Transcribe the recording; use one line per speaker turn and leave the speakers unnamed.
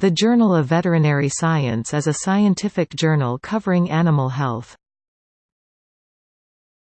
The Journal of Veterinary Science is a scientific journal covering animal health.